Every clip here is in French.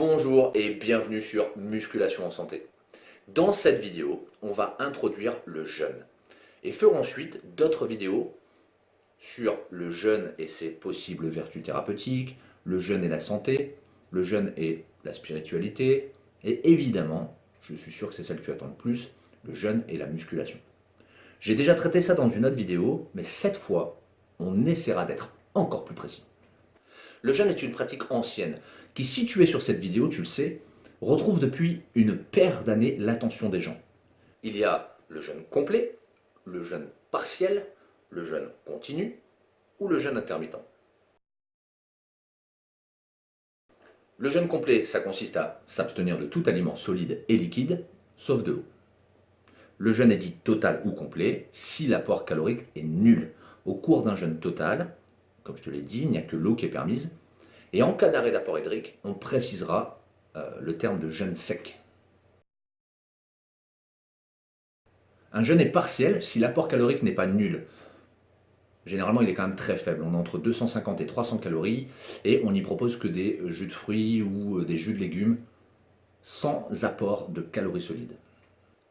Bonjour et bienvenue sur Musculation en Santé. Dans cette vidéo, on va introduire le jeûne et faire ensuite d'autres vidéos sur le jeûne et ses possibles vertus thérapeutiques, le jeûne et la santé, le jeûne et la spiritualité, et évidemment, je suis sûr que c'est celle que tu attends le plus, le jeûne et la musculation. J'ai déjà traité ça dans une autre vidéo, mais cette fois, on essaiera d'être encore plus précis. Le jeûne est une pratique ancienne qui, située sur cette vidéo, tu le sais, retrouve depuis une paire d'années l'attention des gens. Il y a le jeûne complet, le jeûne partiel, le jeûne continu ou le jeûne intermittent. Le jeûne complet, ça consiste à s'abstenir de tout aliment solide et liquide, sauf de l'eau. Le jeûne est dit total ou complet si l'apport calorique est nul. Au cours d'un jeûne total, comme je te l'ai dit, il n'y a que l'eau qui est permise. Et en cas d'arrêt d'apport hydrique, on précisera euh, le terme de jeûne sec. Un jeûne est partiel si l'apport calorique n'est pas nul. Généralement, il est quand même très faible. On est entre 250 et 300 calories et on n'y propose que des jus de fruits ou des jus de légumes sans apport de calories solides.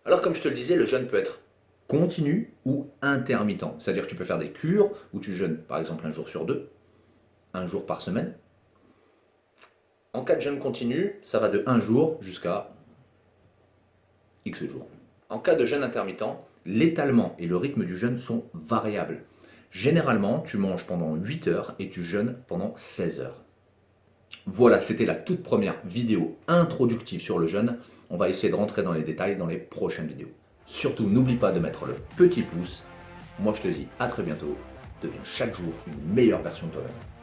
Alors, comme je te le disais, le jeûne peut être continu ou intermittent. C'est-à-dire que tu peux faire des cures où tu jeûnes par exemple un jour sur deux, un jour par semaine. En cas de jeûne continu, ça va de un jour jusqu'à X jours. En cas de jeûne intermittent, l'étalement et le rythme du jeûne sont variables. Généralement, tu manges pendant 8 heures et tu jeûnes pendant 16 heures. Voilà, c'était la toute première vidéo introductive sur le jeûne. On va essayer de rentrer dans les détails dans les prochaines vidéos. Surtout, n'oublie pas de mettre le petit pouce. Moi, je te dis à très bientôt. Deviens chaque jour une meilleure version de toi-même.